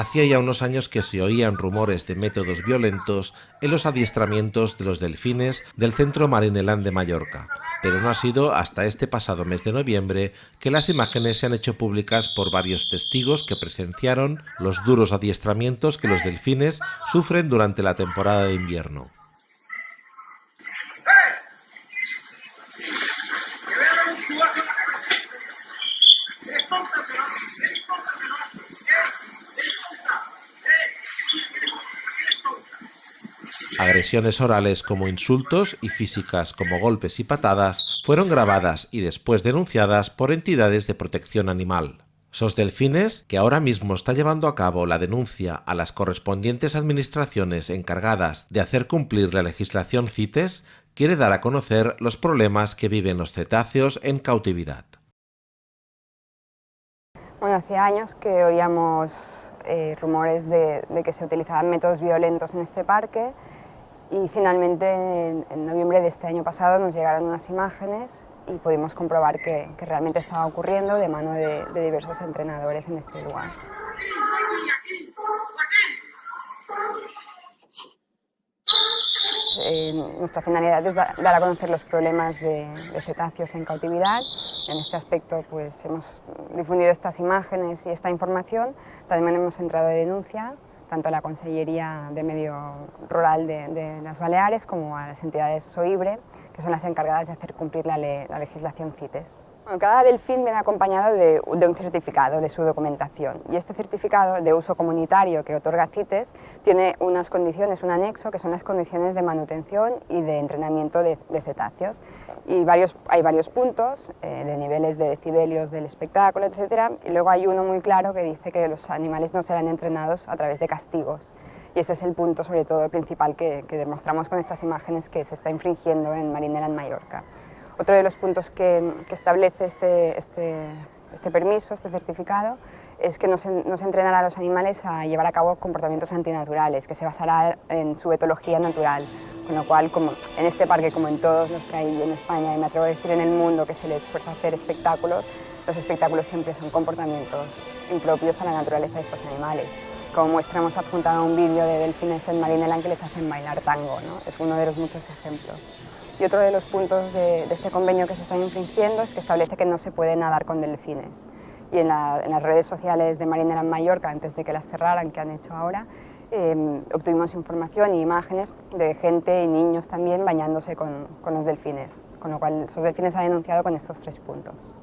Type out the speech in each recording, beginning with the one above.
Hacía ya unos años que se oían rumores de métodos violentos en los adiestramientos de los delfines del Centro Marinelán de Mallorca, pero no ha sido hasta este pasado mes de noviembre que las imágenes se han hecho públicas por varios testigos que presenciaron los duros adiestramientos que los delfines sufren durante la temporada de invierno. Agresiones orales como insultos y físicas como golpes y patadas fueron grabadas y después denunciadas por entidades de protección animal. SOS Delfines, que ahora mismo está llevando a cabo la denuncia a las correspondientes administraciones encargadas de hacer cumplir la legislación CITES, quiere dar a conocer los problemas que viven los cetáceos en cautividad. Bueno, hace años que oíamos eh, rumores de, de que se utilizaban métodos violentos en este parque y finalmente, en, noviembre de este año pasado, nos llegaron unas imágenes y pudimos comprobar que, realmente estaba ocurriendo de mano de, diversos entrenadores en este lugar. Eh, nuestra finalidad es dar a conocer los problemas de, de, cetáceos en cautividad. En este aspecto pues, hemos difundido estas imágenes y esta información. También hemos entrado de denuncia tanto a la Consellería de Medio Rural de, las Baleares como a las entidades SOIBRE, que son las encargadas de hacer cumplir la, legislación CITES. Cada delfín viene acompañado de, un certificado de su documentación y este certificado de uso comunitario que otorga CITES tiene unas condiciones, un anexo, que son las condiciones de manutención y de entrenamiento de cetáceos y hay varios puntos eh, de niveles de decibelios del espectáculo, etc. Y luego hay uno muy claro que dice que los animales no serán entrenados a través de castigos. Y este es el punto, sobre todo, principal que, demostramos con estas imágenes que se está infringiendo en Marinera en Mallorca. Otro de los puntos que, establece este, este, este permiso, este certificado, es que no se, entrenará a los animales a llevar a cabo comportamientos antinaturales, que se basará en su etología natural, con lo cual, como en este parque, como en todos los que hay en España, y me atrevo a decir en el mundo que se les fuerza a hacer espectáculos, los espectáculos siempre son comportamientos impropios a la naturaleza de estos animales. Como muestra, hemos adjuntado un vídeo de delfines en Marineland que les hacen bailar tango, ¿no? es uno de los muchos ejemplos. Y otro de los puntos de, este convenio que se está infringiendo es que establece que no se puede nadar con delfines y en, las redes sociales de Marinera en Mallorca, antes de que las cerraran, que han hecho ahora, em, obtuvimos información y imágenes de gente y niños también bañándose con, con los delfines, con lo cual esos delfines ha denunciado con estos tres puntos.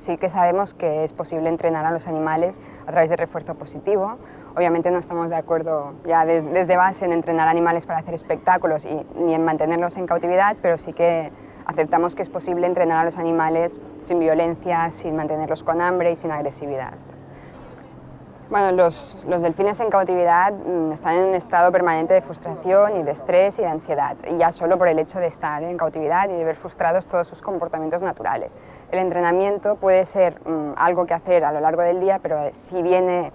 Sí que sabemos que es posible entrenar a los animales a través de refuerzo positivo. Obviamente no estamos de acuerdo ya desde base en entrenar animales para hacer espectáculos y, ni en mantenerlos en cautividad, pero sí que aceptamos que es posible entrenar a los animales sin violencia, sin mantenerlos con hambre y sin agresividad. Bueno, los, delfines en cautividad mm, están en un estado permanente de frustración y de estrés y de ansiedad, y ya solo por el hecho de estar en cautividad y de ver frustrados todos sus comportamientos naturales. El entrenamiento puede ser mm, algo que hacer a lo largo del día, pero si viene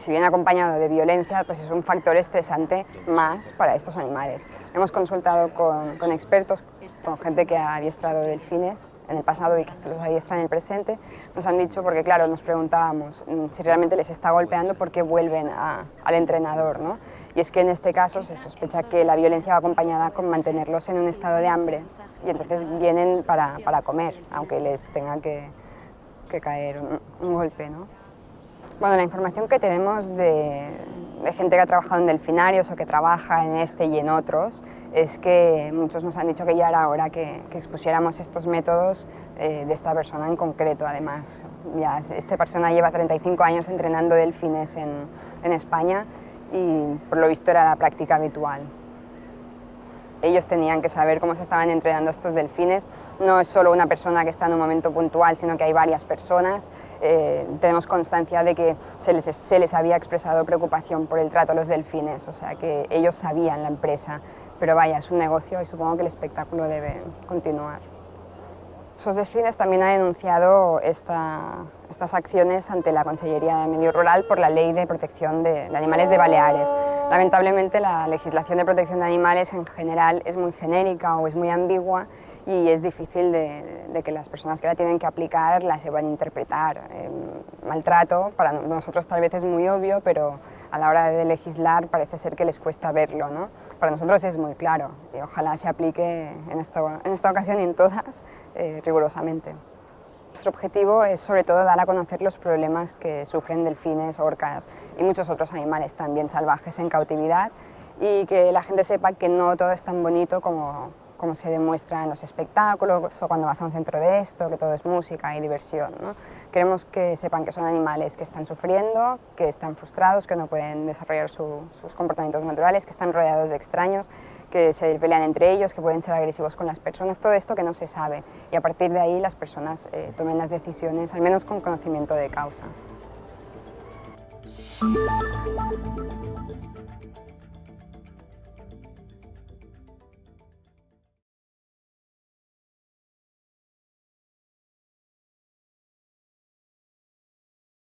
si viene acompañado de violencia, pues es un factor estresante más para estos animales. Hemos consultado con, expertos, con gente que ha adiestrado delfines en el pasado y que los adiestra en el presente. Nos han dicho, porque claro, nos preguntábamos mm, si realmente les está golpeando, ¿por qué vuelven al entrenador? ¿no? Y es que en este caso se sospecha que la violencia va acompañada con mantenerlos en un estado de hambre y entonces vienen para, para comer, aunque les tenga que, que caer un, un golpe. ¿no? Bueno, la información que tenemos de, gente que ha trabajado en delfinarios o que trabaja en este y en otros es que muchos nos han dicho que ya era hora que, expusiéramos estos métodos eh, de esta persona en concreto. Además, esta persona lleva 35 años entrenando delfines en, en España y por lo visto era la práctica habitual. Ellos tenían que saber cómo se estaban entrenando estos delfines. No es solo una persona que está en un momento puntual, sino que hay varias personas eh, tenemos constancia de que se les, se les había expresado preocupación por el trato a los delfines, o sea que ellos sabían la empresa, pero vaya, es un negocio y supongo que el espectáculo debe continuar. SOS Delfines también ha denunciado estas acciones ante la Consellería de Medio Rural por la Ley de Protección de, de, Animales de Baleares. Lamentablemente la legislación de protección de animales en general es muy genérica o es muy ambigua y es difícil de, que las personas que la tienen que aplicar la sepan interpretar. Eh, maltrato para nosotros tal vez es muy obvio, pero a la hora de legislar parece ser que les cuesta verlo. ¿no? Para nosotros es muy claro y ojalá se aplique en, en esta ocasión y en todas eh, rigurosamente. Nuestro objetivo es sobre todo dar a conocer los problemas que sufren delfines, orcas y muchos otros animales también salvajes en cautividad y que la gente sepa que no todo es tan bonito como, como se demuestra en los espectáculos o cuando vas a un centro de esto, que todo es música y diversión. ¿no? Queremos que sepan que son animales que están sufriendo, que están frustrados, que no pueden desarrollar sus comportamientos naturales, que están rodeados de extraños, que se pelean entre ellos, que pueden ser agresivos con las personas, todo esto que no se sabe. Y a partir de ahí las personas eh, tomen las decisiones, al menos con conocimiento de causa.